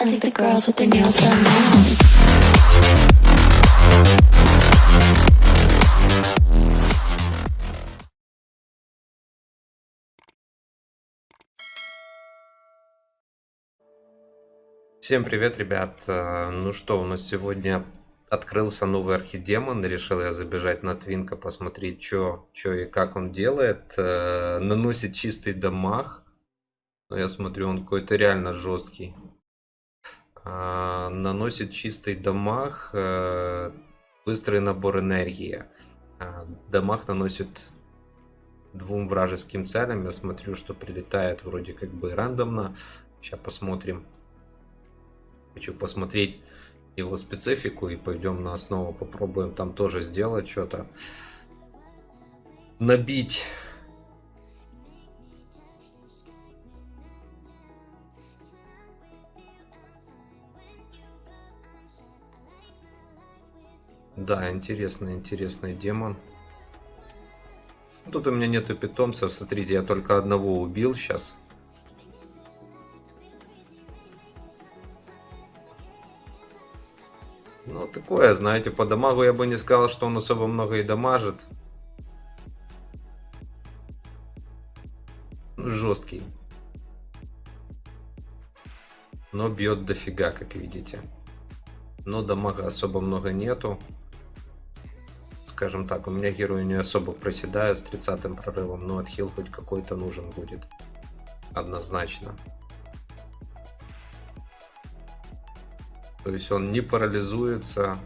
Now. Всем привет, ребят! Э, Ну что, у нас сегодня открылся новый архидемон. Решил я забежать на Твинка, посмотреть, что и как он делает. Э, Наносит чистый дамаг. Но я смотрю, он какой-то реально жесткий. А, Наносит чистый дамаг, э, быстрый набор энергии. А, Дамаг наносит двум вражеским целям. Я смотрю, что прилетает вроде как бы рандомно. Сейчас посмотрим. Хочу посмотреть его специфику и пойдем на основу попробуем там тоже сделать что-то. Набить. Да, интересный, интересный демон. Тут у меня нету питомцев. Смотрите, я только одного убил сейчас. Ну, такое, знаете, по дамагу я бы не сказал, что он особо много и дамажит. Жесткий. Но бьет дофига, как видите. Но дамага особо много нету. Скажем так, у меня герои не особо проседают с 30 прорывом, но отхил хоть какой-то нужен будет. Однозначно. То есть он не парализуется.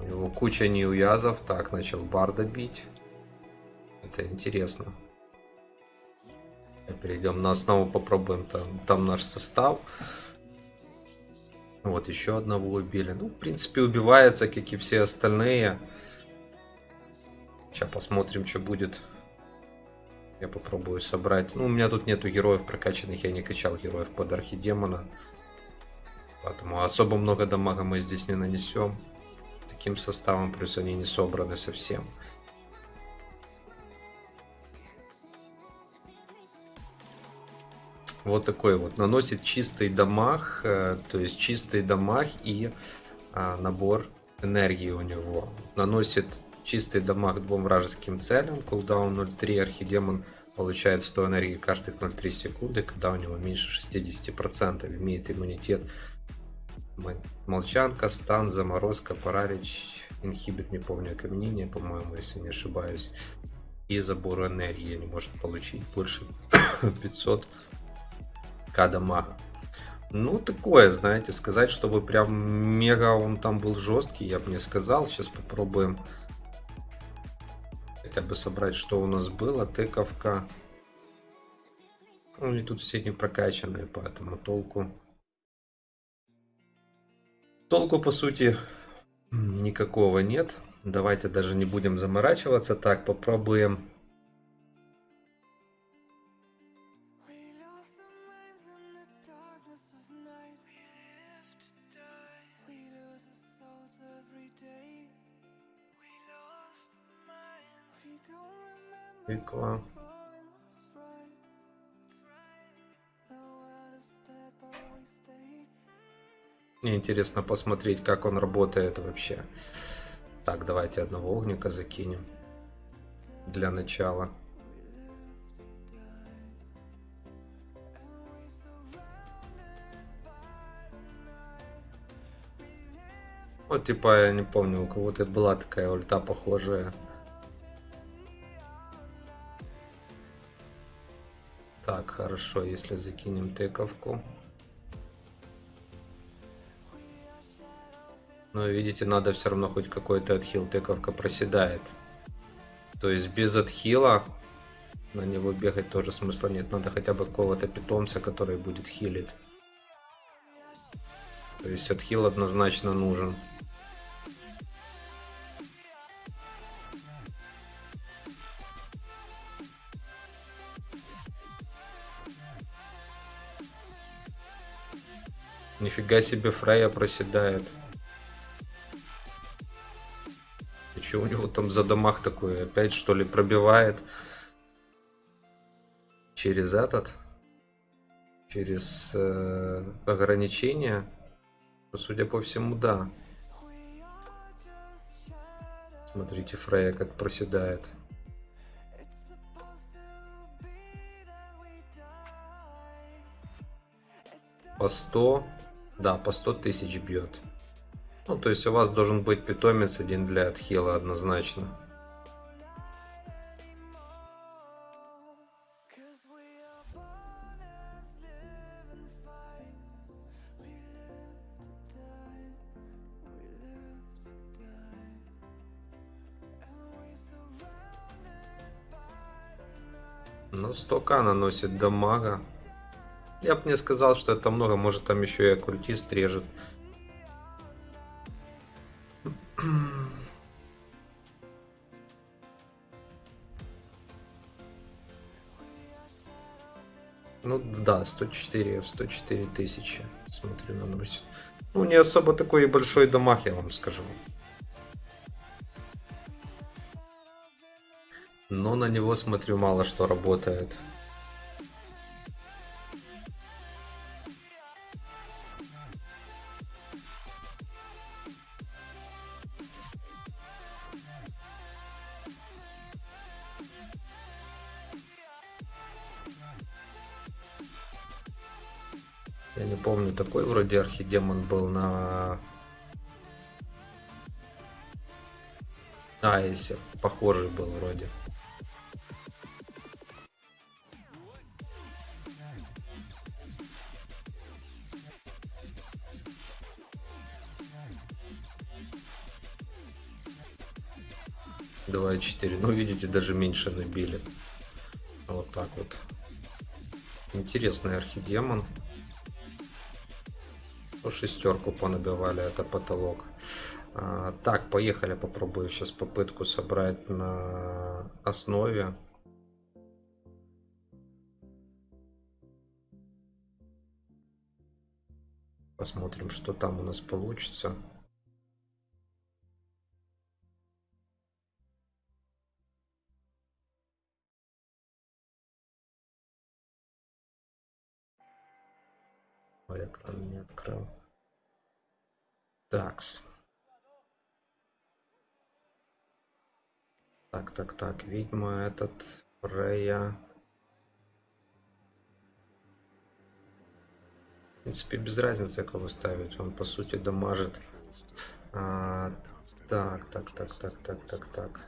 У него куча неуязов. Так, начал барда бить. Это интересно. Перейдем на основу, попробуем там, там наш состав. Вот еще одного убили. Ну, в принципе, убивается, как и все остальные. Сейчас посмотрим, что будет. Я попробую собрать. Ну, у меня тут нету героев прокачанных. Я не качал героев под архидемона. Поэтому особо много дамага мы здесь не нанесем. Таким составом, плюс они не собраны совсем. Вот такой вот. Наносит чистый дамаг, э, то есть чистый дамаг и а, набор энергии у него. Наносит чистый дамаг двум вражеским целям. Кулдаун 0.3. Архидемон получает 100 энергии каждых 0.3 секунды, когда у него меньше 60%. Имеет иммунитет Молчанка, стан, заморозка, паралич, инхибит, не помню, окаменение, по-моему, если не ошибаюсь. И забор энергии не может получить больше 500 к дамага. Ну, такое, знаете, сказать, чтобы прям мега он там был жесткий, я бы не сказал. Сейчас попробуем хотя бы собрать, что у нас было. Тыковка. Ну, они тут все не прокачанные, поэтому толку Толку, по сути, никакого нет. Давайте даже не будем заморачиваться. Так, попробуем. Тыква. Мне интересно посмотреть, как он работает вообще. Так, давайте одного огника закинем. Для начала. Вот типа, я не помню, у кого-то была такая ульта похожая. Так, хорошо, если закинем тыковку. Но видите, надо все равно хоть какой-то отхил. Тыковка проседает. То есть без отхила на него бегать тоже смысла нет. Надо хотя бы какого-то питомца, который будет хилить. То есть отхил однозначно нужен. Нифига себе Фрея проседает. Что у него там за домах такое? Опять что ли пробивает через этот? через э, ограничения, то, судя по всему, да. Смотрите, Фрея как проседает. По 100, да, по 100 тысяч бьет. Ну, то есть у вас должен быть питомец один для отхила однозначно. Ну, 100к наносит дамага. Я бы не сказал, что это много, может там еще и оккультист режет. Ну да, 104, 104 тысячи, смотрю, наносит. Ну, не особо такой и большой дамаг, я вам скажу. Но на него, смотрю, мало что работает. Такой вроде архидемон был на... А, если похожий был вроде. Два четыре. Ну, видите, даже меньше набили. Вот так вот. Интересный архидемон. По шестерку понабивали, это потолок. А, так, поехали, попробую сейчас попытку собрать на основе. Посмотрим, что там у нас получится. Ой, экран не открыл. Такс. Так, так, так. Видимо, этот Фрея. В принципе, без разницы, кого ставить. Он, по сути, дамажит. А, так, так, так, так, так, так, так.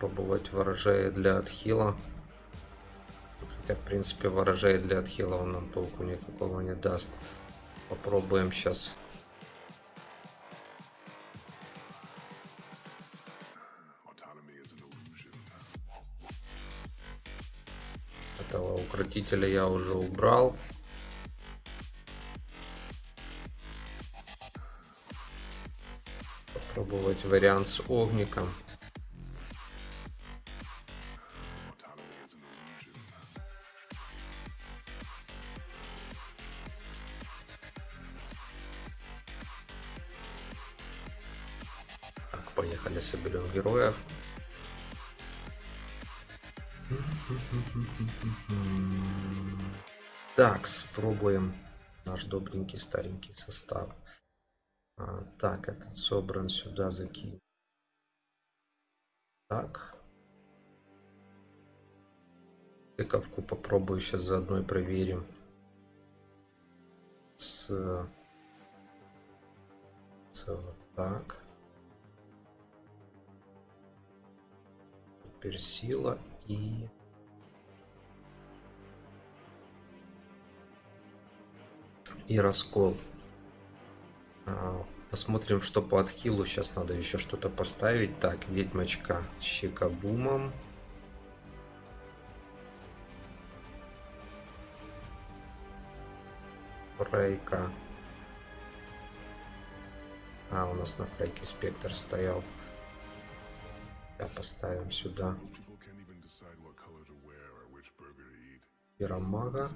Попробовать ворожея для отхила. Хотя, в принципе, ворожей для отхила он нам толку никакого не даст. Попробуем сейчас. Этого укротителя я уже убрал. Попробовать вариант с огником. Поехали, соберем героев. Так, спробуем наш добренький старенький состав. А, так, этот собран сюда закинь. Так. Тыковку попробую сейчас заодно и проверим. С, с вот так. Теперь сила и и раскол. А, посмотрим, что по отхилу. Сейчас надо еще что-то поставить. Так, ведьмочка с щекобумом. Фрейка. А, у нас на фрейке спектр стоял. Пока поставим сюда. Пиромага.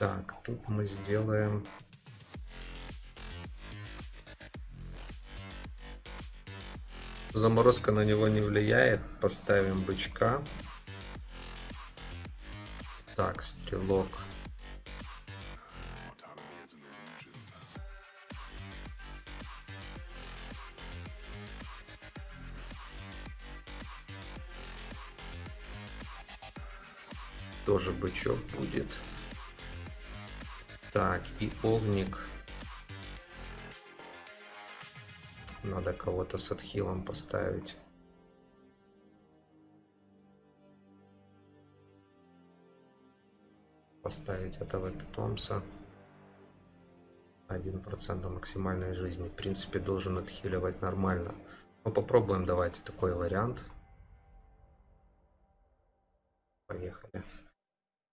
Так, тут мы сделаем Заморозка на него не влияет. Поставим бычка. Так, стрелок. Тоже бычок будет. Так, и огник. Надо кого-то с отхилом поставить. Поставить этого питомца. 1% максимальной жизни. В принципе, должен отхиливать нормально. Ну, попробуем, давайте такой вариант. Поехали.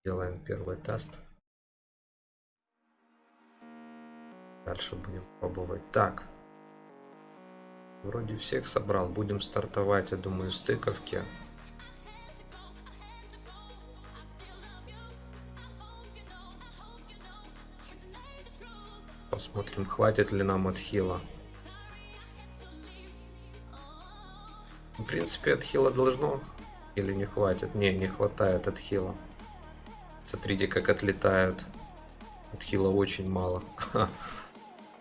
Делаем первый тест. Дальше будем пробовать. Так. Вроде всех собрал. Будем стартовать, я думаю, с тыковки. Посмотрим, хватит ли нам отхила. В принципе, отхила должно. Или не хватит? Не, не хватает отхила. Смотрите, как отлетают. Отхила очень мало.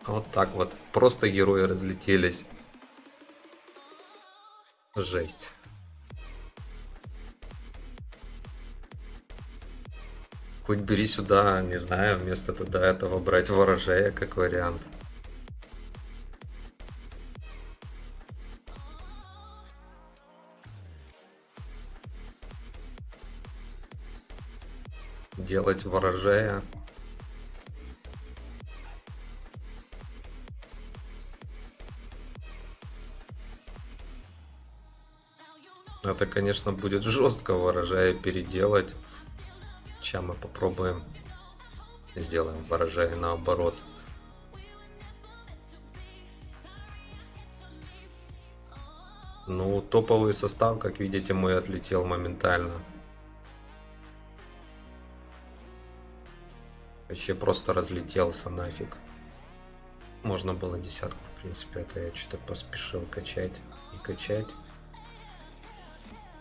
Вот так вот. Просто герои разлетелись. Жесть. Хоть бери сюда, не знаю, вместо тогда этого брать ворожея как вариант. Делать ворожея. Это, конечно, будет жестко ворожая переделать. Сейчас мы попробуем. Сделаем ворожая наоборот. Ну, топовый состав, как видите, мой отлетел моментально. Вообще просто разлетелся нафиг. Можно было десятку, в принципе, это я что-то поспешил качать и качать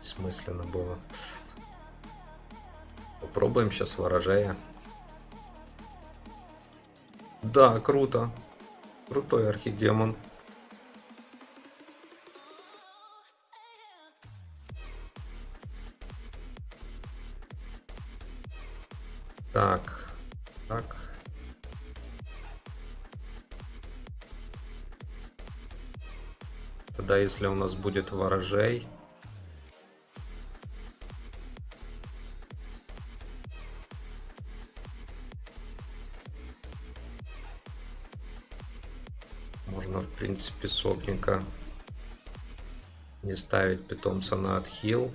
бессмысленно было. Попробуем сейчас ворожая. Да, круто. Крутой архидемон. Так, так. Тогда если у нас будет ворожей, принципе, сопника не ставить питомца на отхил.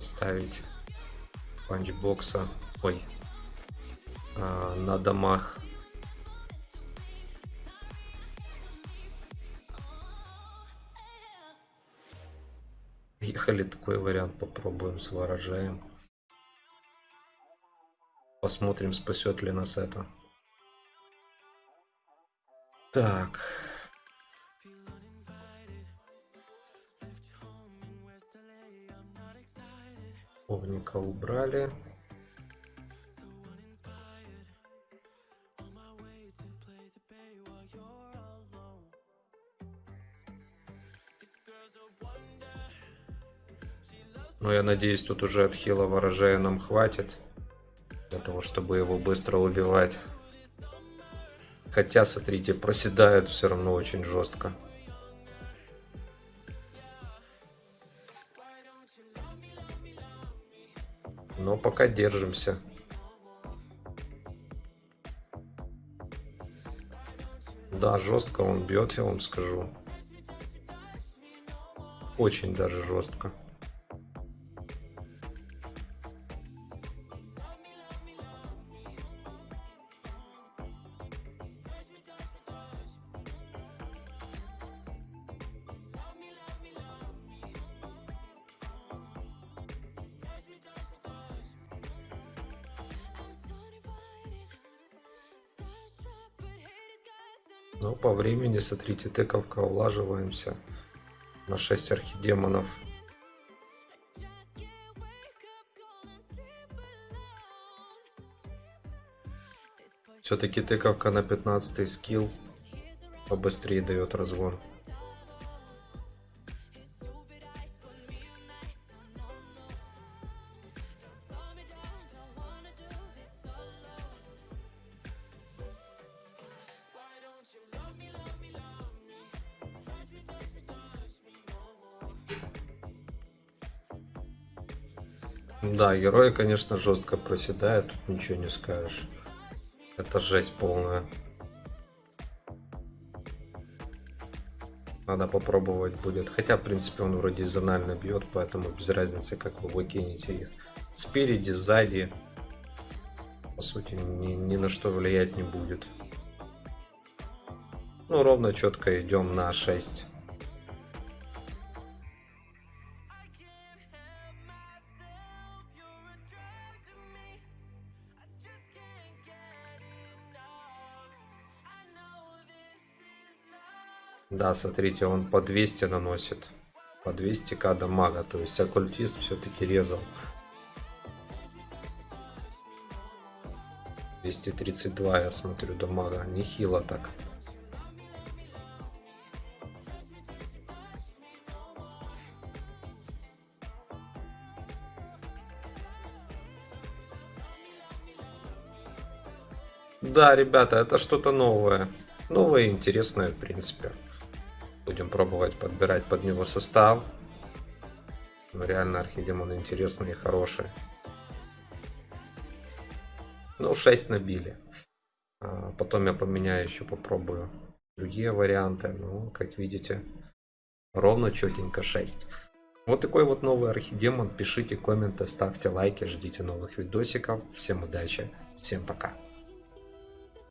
Ставить панчбокса, ой, а, на домах. Ехали такой вариант, попробуем с ворожаем. Посмотрим, спасет ли нас это. Так. Овника убрали. Но я надеюсь, тут уже отхила ворожая нам хватит. Для того, чтобы его быстро убивать. Хотя, смотрите, проседают все равно очень жестко. Но пока держимся. Да, жестко он бьет, я вам скажу. Очень даже жестко. Времени, смотрите, тыковка, улаживаемся на 6 архидемонов. Все-таки тыковка на 15 скилл побыстрее дает разгон. Да, герои, конечно, жестко проседают, тут ничего не скажешь. Это жесть полная. Надо попробовать будет. Хотя, в принципе, он вроде зонально бьет, поэтому без разницы, как вы выкинете их. Спереди, сзади. По сути, ни, ни на что влиять не будет. Ну, ровно четко идем на 6. Да, смотрите, он по 200 наносит. По 200к дамага. То есть оккультист все-таки резал. 232 я смотрю дамага. Нехило так. Да, ребята, это что-то новое. Новое и интересное, в принципе. Будем пробовать подбирать под него состав. Но реально архидемон интересный и хороший. Ну, 6 набили. А потом я поменяю еще, попробую другие варианты. Ну, как видите, ровно четенько 6. Вот такой вот новый архидемон. Пишите комменты, ставьте лайки, ждите новых видосиков. Всем удачи, всем пока.